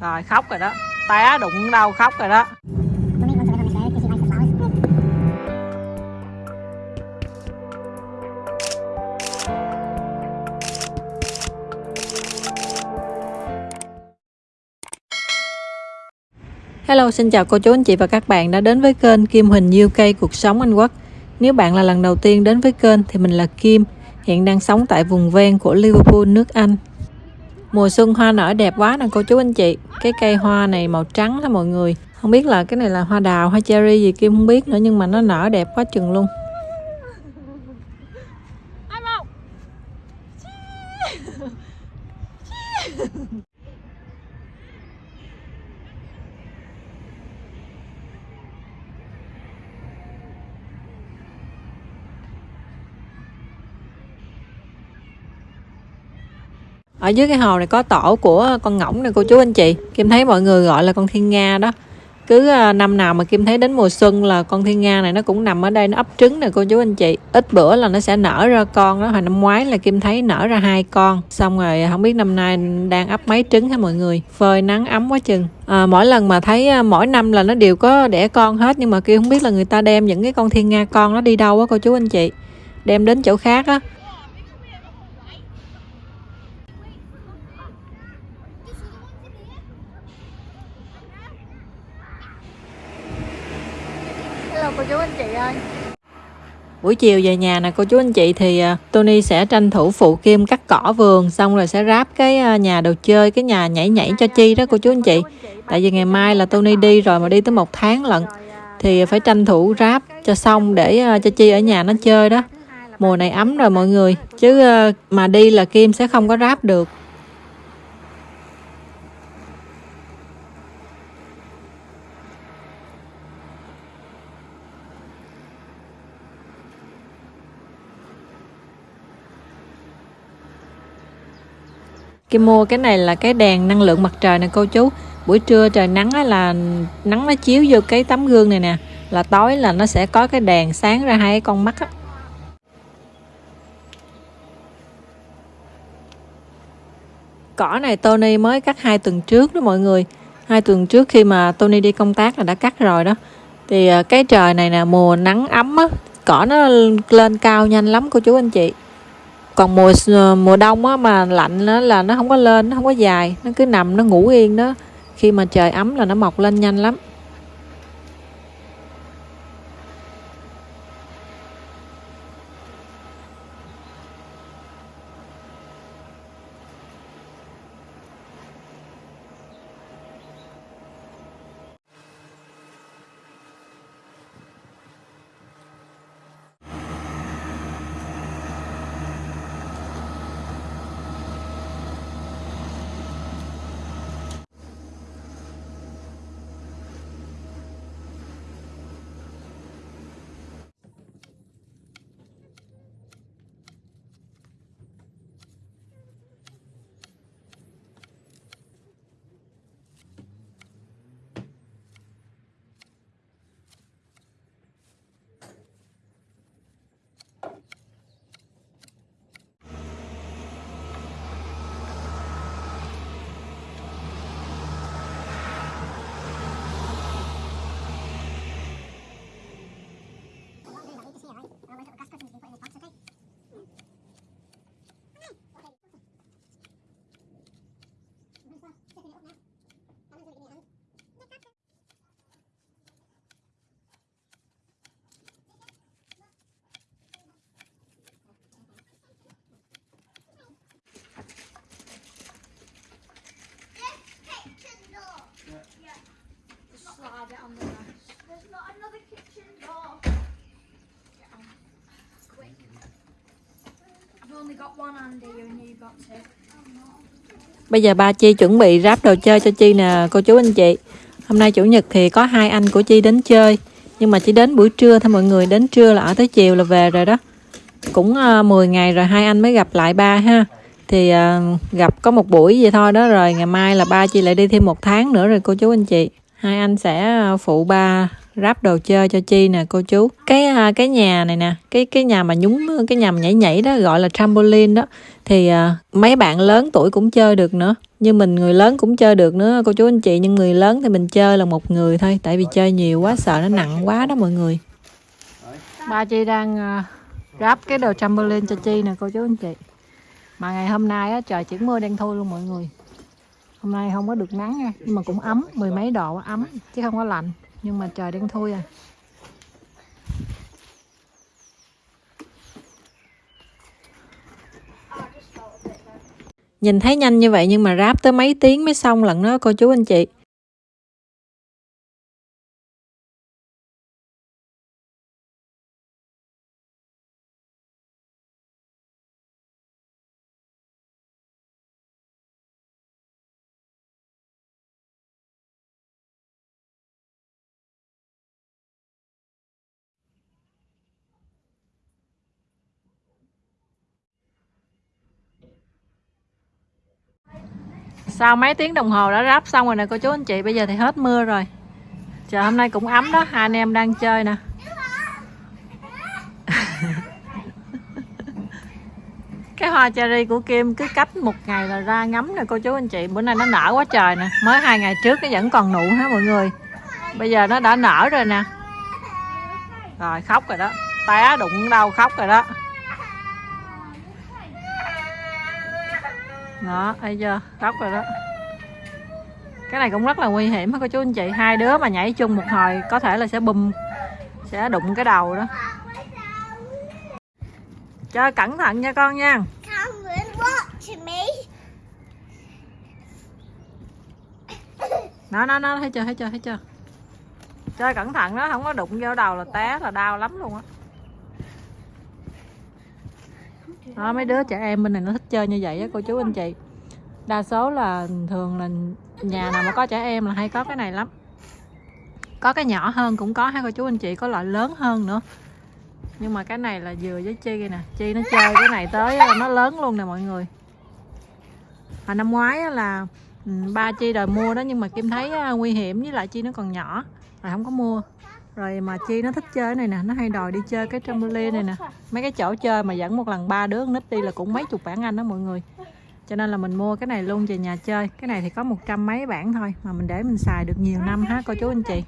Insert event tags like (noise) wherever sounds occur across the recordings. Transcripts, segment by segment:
rồi khóc rồi đó té đụng đâu khóc rồi đó Hello, xin chào cô chú anh chị và các bạn đã đến với kênh Kim Huỳnh UK Cuộc Sống Anh Quốc. Nếu bạn là lần đầu tiên đến với kênh thì mình là Kim, hiện đang sống tại vùng ven của Liverpool, nước Anh. Mùa xuân hoa nở đẹp quá nè cô chú anh chị. Cái cây hoa này màu trắng đó mọi người. Không biết là cái này là hoa đào, hoa cherry gì Kim không biết nữa nhưng mà nó nở đẹp quá chừng luôn. Dưới cái hồ này có tổ của con ngỗng nè cô chú anh chị. Kim thấy mọi người gọi là con thiên nga đó. Cứ à, năm nào mà kim thấy đến mùa xuân là con thiên nga này nó cũng nằm ở đây nó ấp trứng nè cô chú anh chị. Ít bữa là nó sẽ nở ra con đó hồi năm ngoái là kim thấy nở ra hai con. Xong rồi à, không biết năm nay đang ấp mấy trứng hả mọi người? Phơi nắng ấm quá chừng. À, mỗi lần mà thấy à, mỗi năm là nó đều có đẻ con hết nhưng mà kia không biết là người ta đem những cái con thiên nga con nó đi đâu á cô chú anh chị. Đem đến chỗ khác á. Hello cô chú anh chị ơi. Buổi chiều về nhà nè, cô chú anh chị, thì à, Tony sẽ tranh thủ phụ Kim cắt cỏ vườn, xong rồi sẽ ráp cái à, nhà đồ chơi, cái nhà nhảy nhảy cho Chi đó, cô chú anh chị. Tại vì ngày mai là Tony đi rồi mà đi tới một tháng lận, thì phải tranh thủ ráp cho xong để à, cho Chi ở nhà nó chơi đó. Mùa này ấm rồi mọi người, chứ mà đi là Kim sẽ không có ráp được. Kim mua cái này là cái đèn năng lượng mặt trời nè, cô chú. Buổi trưa trời nắng là nắng nó chiếu vô cái tấm gương này nè, là tối là nó sẽ có cái đèn sáng ra hai con mắt á. Cỏ này Tony mới cắt hai tuần trước đó mọi người. Hai tuần trước khi mà Tony đi công tác là đã cắt rồi đó. Thì à, cái trời này nè, mùa nắng ấm á, cỏ nó lên cao nhanh lắm, cô chú anh chị còn mùa mùa đông á mà lạnh á là nó không có lên, nó không có dài, nó cứ nằm, nó ngủ yên đó. Khi mà trời ấm là nó mọc lên nhanh lắm. Bây giờ ba Chi chuẩn bị ráp đồ chơi cho Chi nè cô chú anh chị. Hôm nay Chủ nhật thì có hai anh của Chi đến chơi. Nhưng mà chỉ đến buổi trưa thôi mọi người Đến trưa là ở tới chiều là về rồi đó. Cũng ờ, uh, 10 ngày rồi hai anh mới gặp lại ba ha. Thì uh, gặp có một buổi vậy thôi đó Rồi ngày mai là ba Chi lại đi thêm một tháng nữa rồi cô chú anh chị. Hai anh sẽ ờ, phụ ba ráp đồ chơi cho chi nè cô chú. Cái à, cái nhà này nè cái cái nhà mà nhúng cái nhà mà nhảy nhảy đó gọi là trampoline đó thì uh, mấy bạn lớn tuổi cũng chơi được nữa. Như mình người lớn cũng chơi được nữa cô chú anh chị. Nhưng người lớn thì mình chơi là một người thôi tại vì chơi nhiều quá sợ nó nặng quá đó mọi người. Ba chi đang uh, ráp cái đồ trampoline cho chi nè cô chú anh chị. Mà ngày hôm nay á, trời chuyển mưa đen thui luôn mọi người. Hôm nay không có được nắng nha nhưng mà cũng ấm mười mấy độ ấm chứ không có lạnh nhưng mà trời đen thui à. Nhìn thấy nhanh như vậy nhưng mà ráp tới mấy tiếng mới xong lận đó, cô chú anh chị. Sau mấy tiếng đồng hồ đã ráp xong rồi nè, cô chú anh chị, bây giờ thì hết mưa rồi. Trời hôm nay cũng ấm đó, hai anh em đang chơi nè. (laughs) Cái hoa cherry của Kim cứ cách một ngày là ra ngắm nè, cô chú anh chị. Bữa nay nó nở quá trời nè. Mới hai ngày trước nó vẫn còn nụ ha mọi người? Bây giờ nó đã nở rồi nè. Rồi, khóc rồi đó. Té đụng đâu, khóc rồi đó. Đó thấy chưa? Khóc rồi đó. Cái này cũng rất là nguy hiểm cô chú anh chị. Hai đứa mà nhảy chung một hồi có thể là sẽ bùm sẽ đụng cái đầu đó. Chơi cẩn thận nha con nha. Nó nó nó thấy chưa thấy chưa thấy chưa? Chơi cẩn thận đó không có đụng vô đầu là té là đau lắm luôn á đó, mấy đứa trẻ em bên này nó thích chơi như vậy á, cô chú anh chị. Đa số là thường là nhà nào mà có trẻ em là hay có cái này lắm. Có cái nhỏ hơn cũng có hay cô chú anh chị, có loại lớn hơn nữa. Nhưng mà cái này là vừa với chi nè, chi nó chơi cái này tới nó lớn luôn nè mọi người. Hồi năm ngoái là ừ, ba chi đòi mua đó, nhưng mà kim thấy à, nguy hiểm, với lại chi nó còn nhỏ, rồi không có mua rồi mà chi nó thích chơi cái này nè nó hay đòi đi chơi cái trampoline này nè. Mấy cái chỗ chơi mà dẫn một lần ba đứa nít đi là cũng mấy chục bản anh đó mọi người. Cho nên là mình mua cái này luôn về nhà chơi. Cái này thì có một trăm mấy bản thôi mà mình để mình xài được nhiều năm ha cô chú anh chị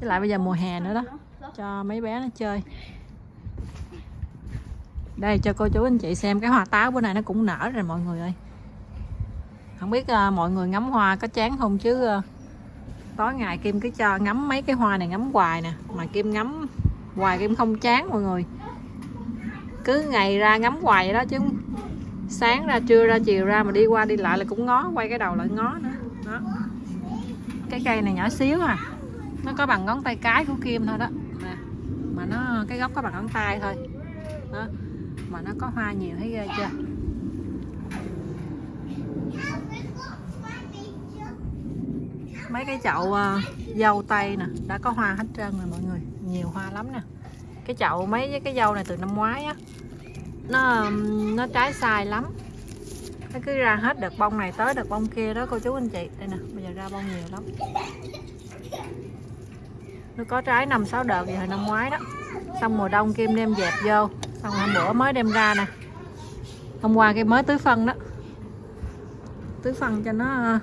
với lại bây giờ mùa hè nữa đó cho mấy bé nó chơi. Đây cho cô chú anh chị xem cái hoa táo bữa nay nó cũng nở rồi mọi người ơi. Không biết uh, mọi người ngắm hoa có chán không chứ uh, tối ngày kim cứ cho ngắm mấy cái hoa này ngắm hoài nè. Mà kim ngắm hoài kim không chán mọi người. Cứ ngày ra ngắm hoài vậy đó chứ sáng ra, trưa ra, chiều ra mà đi qua đi lại là cũng ngó, quay cái đầu lại ngó nữa. Đó. Cái cây này nhỏ xíu à. Nó có bằng ngón tay cái của kim thôi đó. Nè, mà nó, cái gốc có bằng ngón tay thôi. Đó. Mà nó có hoa nhiều thấy ghê chưa? Mấy cái chậu uh, dâu tây nè đã có hoa hết trơn rồi mọi người. Nhiều hoa lắm nè. Cái chậu mấy cái dâu này từ năm ngoái á nó nó trái sai lắm. Nó cứ ra hết đợt bông này tới đợt bông kia đó cô chú anh chị. Đây nè bây giờ ra bông nhiều lắm. Nó có trái năm sáu đợt vậy hồi năm ngoái đó. Xong mùa đông kim đem dẹp vô. Xong hôm bữa mới đem ra nè. Hôm qua cái mới tưới phân đó. Tưới phân cho nó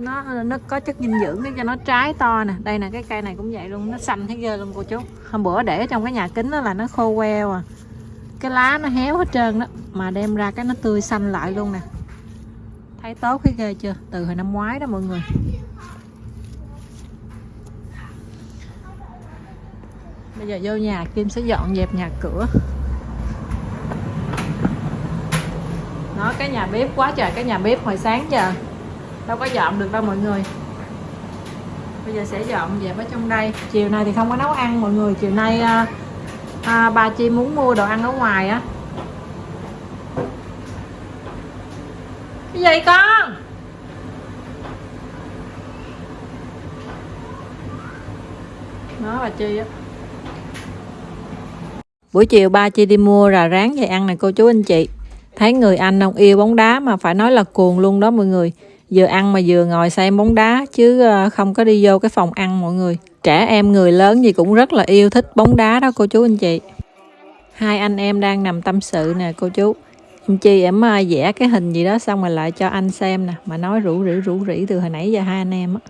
nó nó có chất dinh dưỡng để cho nó trái to nè. Đây nè, cái cây này cũng vậy luôn. Nó xanh thấy ghê luôn, cô chú. Hôm bữa để trong cái nhà kính đó là nó khô queo à. Cái lá nó héo hết trơn đó, mà đem ra cái nó tươi xanh lại luôn nè. Thấy tốt thấy ghê chưa? Từ hồi năm ngoái đó, mọi người. Bây giờ vô nhà, kim sẽ dọn dẹp nhà cửa. Nó cái nhà bếp quá trời, cái nhà bếp hồi sáng giờ đâu có dọn được đâu mọi người. Bây giờ sẽ dọn dẹp ở trong đây. Chiều nay thì không có nấu ăn mọi người. Chiều nay à, à, ba chi muốn mua đồ ăn ở ngoài á. Cái gì con? Nó bà chi á. Buổi chiều ba chi đi mua rà rán về ăn này cô chú anh chị. Thấy người anh ông yêu bóng đá mà phải nói là cuồng luôn đó mọi người vừa ăn mà vừa ngồi xem bóng đá, chứ ờ, không có đi vô cái phòng ăn mọi người. Trẻ em người lớn gì cũng rất là yêu thích bóng đá đó, cô chú anh chị. Hai anh em đang nằm tâm sự nè, cô chú. Em chi, em ờ, vẽ cái hình gì đó xong rồi lại cho anh xem nè, mà nói rủ rỉ rủ rỉ từ hồi nãy giờ hai anh em á.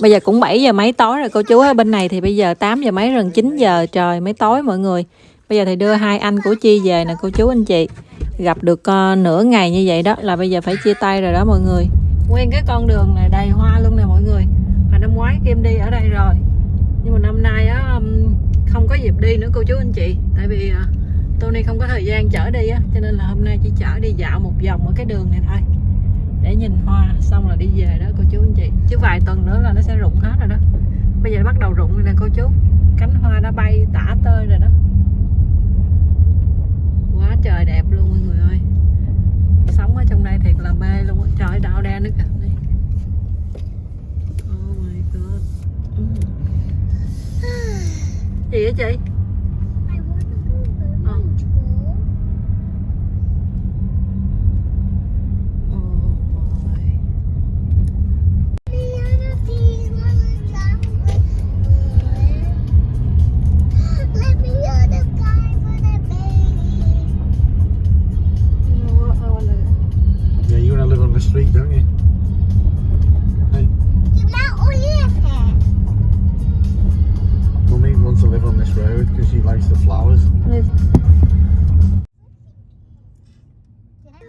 Bây giờ cũng 7 giờ mấy tối rồi cô chú ở bên này thì bây giờ 8 giờ mấy gần 9 giờ trời mấy tối mọi người. Bây giờ thì đưa hai anh của Chi về nè cô chú anh chị. Gặp được uh, nửa ngày như vậy đó là bây giờ phải chia tay rồi đó mọi người. Nguyên cái con đường này đầy hoa luôn nè mọi người. Mà năm ngoái Kim đi ở đây rồi. Nhưng mà năm nay á không có dịp đi nữa cô chú anh chị. Tại vì uh, Tony không có thời gian chở đi á cho nên là hôm nay chỉ chở đi dạo một vòng ở cái đường này thôi để nhìn hoa, xong là đi về đó, cô chú anh chị. Chứ vài tuần nữa là nó sẽ rụng hết rồi đó. Bây giờ bắt đầu rụng rồi nè, cô chú. Cánh hoa đã bay tả tơi rồi đó. Quá trời đẹp luôn, mọi người ơi. Sống ở trong đây thiệt là mê luôn á. Trời đau đen nữa kìa đây oh my god. Ừ. Gì vậy chị?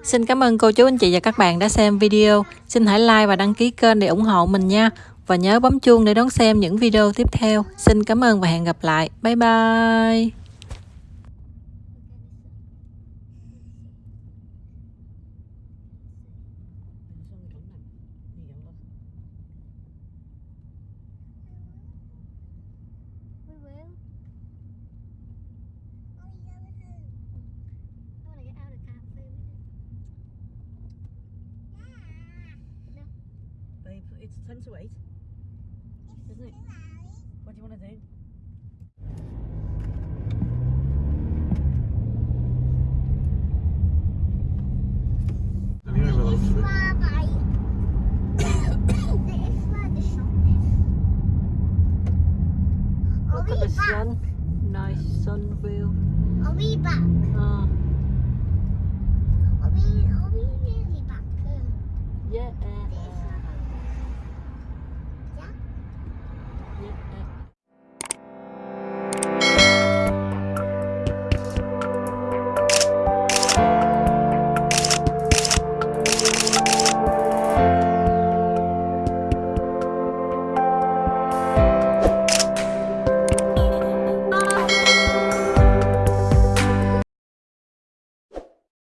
Xin cảm ơn cô chú, anh chị và các bạn đã xem video. Xin hãy like và đăng ký kênh để ủng hộ mình nha. Và nhớ bấm chuông để đón xem những video tiếp theo. Xin cảm ơn và hẹn gặp lại. Bye bye. It's 10 to 8. Isn't it? What do you want to do?